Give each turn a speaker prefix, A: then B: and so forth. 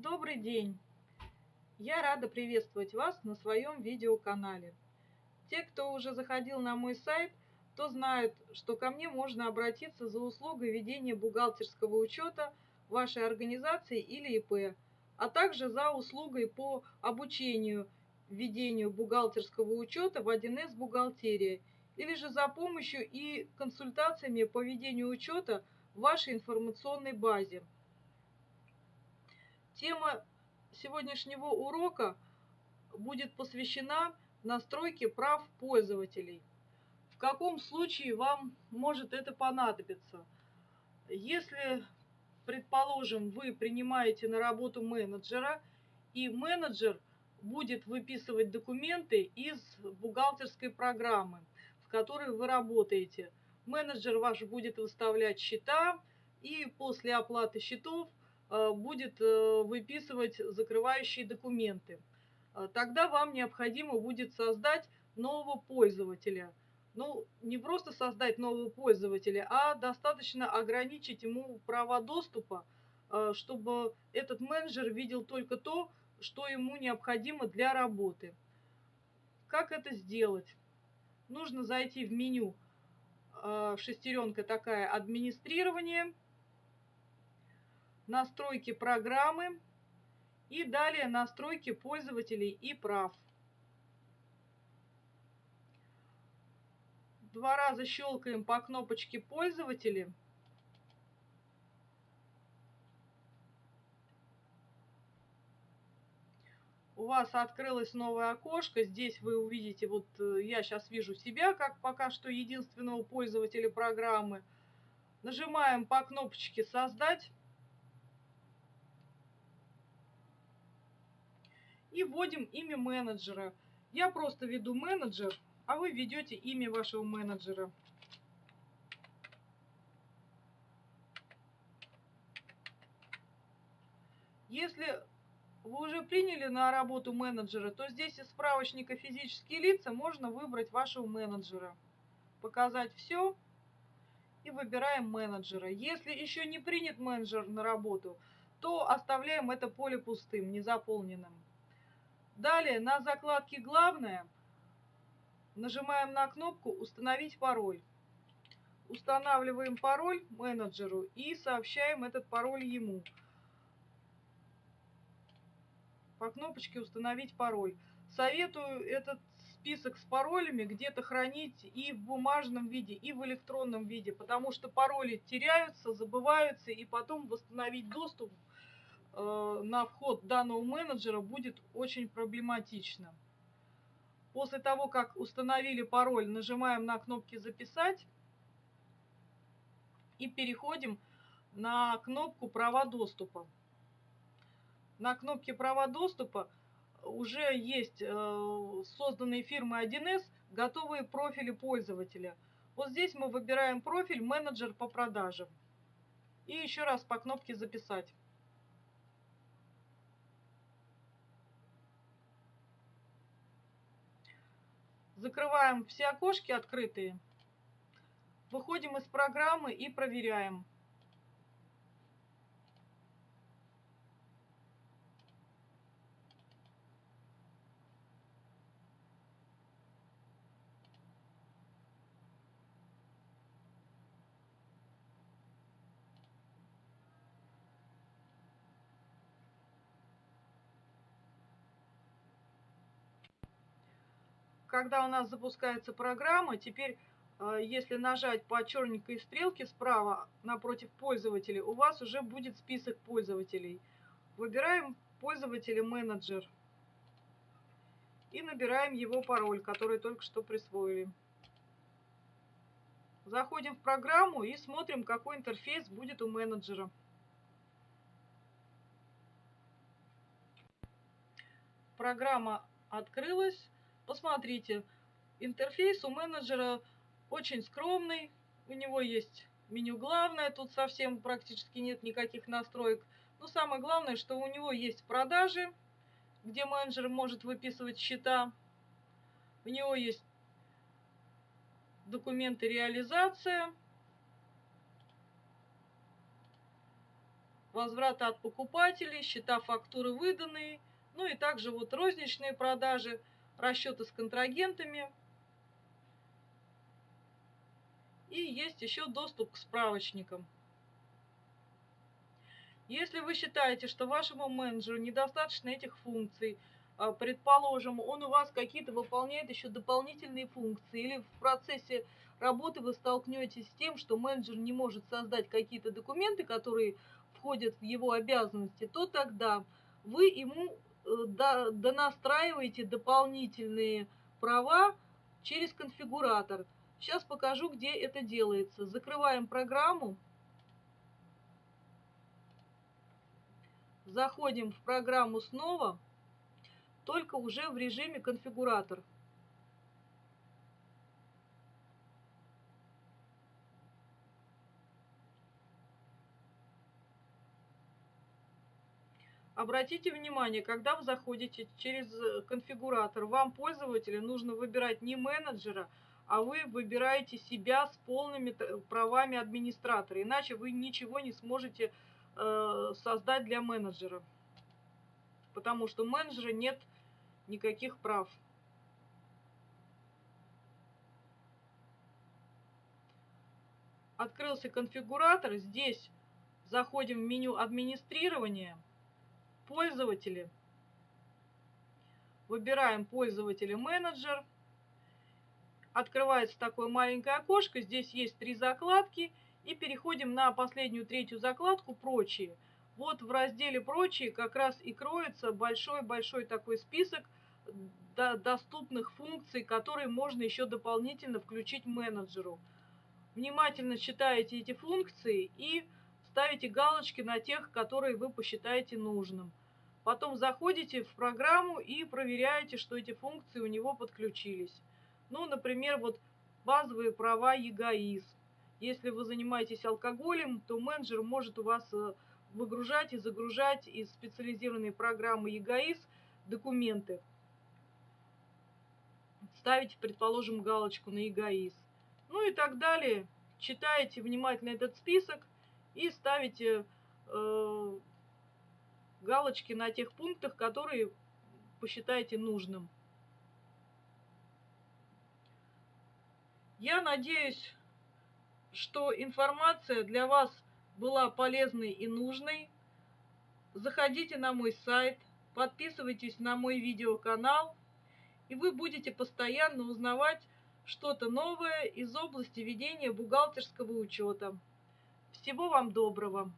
A: Добрый день! Я рада приветствовать вас на своем видеоканале. Те, кто уже заходил на мой сайт, то знают, что ко мне можно обратиться за услугой ведения бухгалтерского учета вашей организации или ИП, а также за услугой по обучению ведению бухгалтерского учета в 1С бухгалтерия или же за помощью и консультациями по ведению учета в вашей информационной базе. Тема сегодняшнего урока будет посвящена настройке прав пользователей. В каком случае вам может это понадобиться? Если, предположим, вы принимаете на работу менеджера, и менеджер будет выписывать документы из бухгалтерской программы, в которой вы работаете. Менеджер ваш будет выставлять счета, и после оплаты счетов будет э, выписывать закрывающие документы. Э, тогда вам необходимо будет создать нового пользователя. Ну, не просто создать нового пользователя, а достаточно ограничить ему права доступа, чтобы этот менеджер видел только то, что ему необходимо для работы. Как это сделать? Нужно зайти в меню, шестеренка такая, администрирование – настройки программы и далее настройки пользователей и прав. Два раза щелкаем по кнопочке пользователи. У вас открылось новое окошко. Здесь вы увидите, вот э, я сейчас вижу себя, как пока что единственного пользователя программы. Нажимаем по кнопочке «Создать». И вводим имя менеджера. Я просто веду менеджер, а вы ведете имя вашего менеджера. Если вы уже приняли на работу менеджера, то здесь из справочника физические лица можно выбрать вашего менеджера. Показать все и выбираем менеджера. Если еще не принят менеджер на работу, то оставляем это поле пустым, незаполненным. Далее на закладке «Главное» нажимаем на кнопку «Установить пароль». Устанавливаем пароль менеджеру и сообщаем этот пароль ему. По кнопочке «Установить пароль». Советую этот список с паролями где-то хранить и в бумажном виде, и в электронном виде, потому что пароли теряются, забываются, и потом восстановить доступ Э, на вход данного менеджера будет очень проблематично. После того, как установили пароль, нажимаем на кнопки «Записать» и переходим на кнопку «Права доступа». На кнопке «Права доступа» уже есть э, созданные фирмы 1С готовые профили пользователя. Вот здесь мы выбираем профиль «Менеджер по продажам». И еще раз по кнопке «Записать». Закрываем все окошки открытые. Выходим из программы и проверяем. Когда у нас запускается программа, теперь, э, если нажать по черненькой стрелке справа напротив пользователей, у вас уже будет список пользователей. Выбираем пользователя менеджер и набираем его пароль, который только что присвоили. Заходим в программу и смотрим, какой интерфейс будет у менеджера. Программа открылась. Посмотрите, интерфейс у менеджера очень скромный. У него есть меню главное, тут совсем практически нет никаких настроек. Но самое главное, что у него есть продажи, где менеджер может выписывать счета. У него есть документы реализация. Возврата от покупателей, счета фактуры выданные, ну и также вот розничные продажи, расчеты с контрагентами. И есть еще доступ к справочникам. Если вы считаете, что вашему менеджеру недостаточно этих функций, а, предположим, он у вас какие-то выполняет еще дополнительные функции, или в процессе работы вы столкнетесь с тем, что менеджер не может создать какие-то документы, которые входят в его обязанности, то тогда вы ему э, донастраиваете дополнительные права через конфигуратор. Сейчас покажу, где это делается. Закрываем программу. Заходим в программу снова, только уже в режиме конфигуратор. Обратите внимание, когда вы заходите через э, конфигуратор, вам, пользователю, нужно выбирать не менеджера, а вы выбираете себя с полными правами администратора. Иначе вы ничего не сможете э, создать для менеджера. Потому что у менеджера нет никаких прав. Открылся конфигуратор. Здесь заходим в меню администрирования пользователи. Выбираем пользователя менеджер. Открывается такое маленькое окошко. Здесь есть три закладки. И переходим на последнюю третью закладку «Прочие». Вот в разделе «Прочие» как раз и кроется большой-большой такой список доступных функций, которые можно еще дополнительно включить менеджеру. Внимательно читаете эти функции и ставите галочки на тех, которые вы посчитаете нужным. Потом заходите в программу и проверяете, что эти функции у него подключились. Ну, например, вот базовые права ЕГАИС. Если вы занимаетесь алкоголем, то менеджер может у вас э, выгружать и загружать из специализированной программы ЕГАИС документы. Ставите, предположим, галочку на ЕГАИС. Ну и так далее. Читаете внимательно этот список и ставите э, галочки на тех пунктах, которые посчитаете нужным. Я надеюсь, что информация для вас была полезной и нужной. Заходите на мой сайт, подписывайтесь на мой видеоканал, и вы будете постоянно узнавать что-то новое из области ведения бухгалтерского учета. Всего вам доброго!